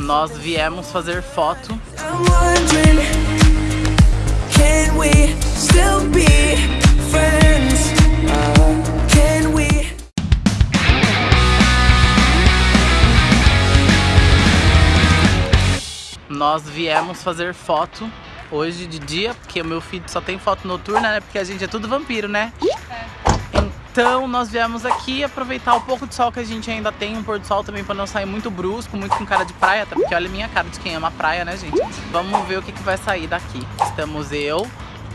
Nós viemos fazer foto. Nós viemos fazer foto hoje de dia, porque o meu filho só tem foto noturna, né? Porque a gente é tudo vampiro, né? Então nós viemos aqui aproveitar o pouco de sol que a gente ainda tem, um pôr do sol também pra não sair muito brusco, muito com cara de praia, até porque olha a minha cara de quem ama praia, né, gente? Vamos ver o que, que vai sair daqui. Estamos eu,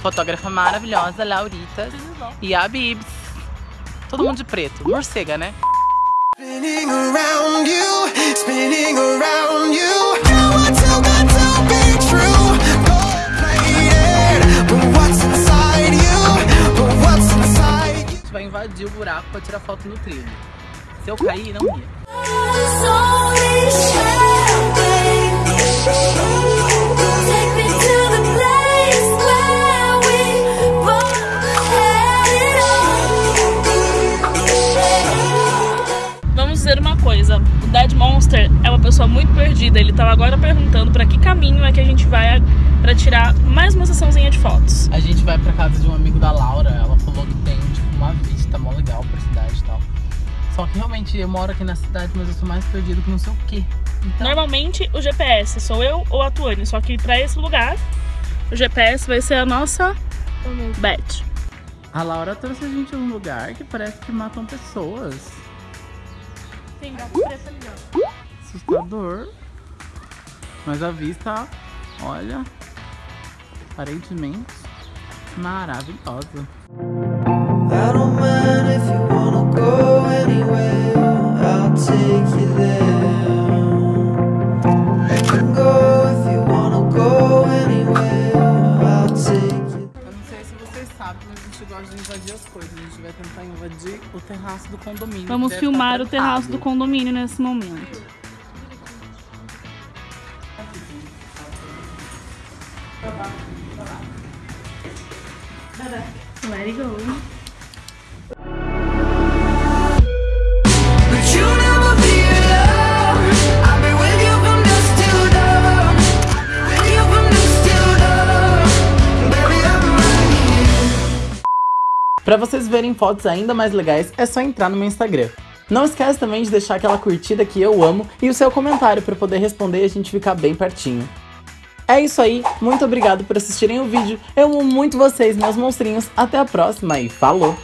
fotógrafa maravilhosa, Laurita, e a Bibs. Todo mundo de preto, morcega, né? Spinning around you, spinning around o buraco pra tirar foto no trilho. Se eu cair, não ia. Vamos dizer uma coisa, o Dead Monster é uma pessoa muito perdida. Ele tava agora perguntando pra que caminho é que a gente vai pra tirar mais uma sessãozinha de fotos. A gente vai pra casa de um amigo da Laura, ela realmente eu moro aqui na cidade, mas eu sou mais perdido que não sei o quê. Então, Normalmente o GPS sou eu ou a Tuane, só que pra esse lugar o GPS vai ser a nossa Beth. a Laura trouxe a gente num lugar que parece que matam pessoas. Tem gato preto ali, ó. Assustador. Mas a vista, olha, aparentemente maravilhosa. I a gente gosta de invadir as coisas. A gente vai tentar invadir o terraço do condomínio. Vamos deve filmar o terraço do condomínio nesse momento. Let it go. Pra vocês verem fotos ainda mais legais, é só entrar no meu Instagram. Não esquece também de deixar aquela curtida que eu amo e o seu comentário para poder responder e a gente ficar bem pertinho. É isso aí, muito obrigado por assistirem o vídeo. Eu amo muito vocês, meus monstrinhos. Até a próxima e falou!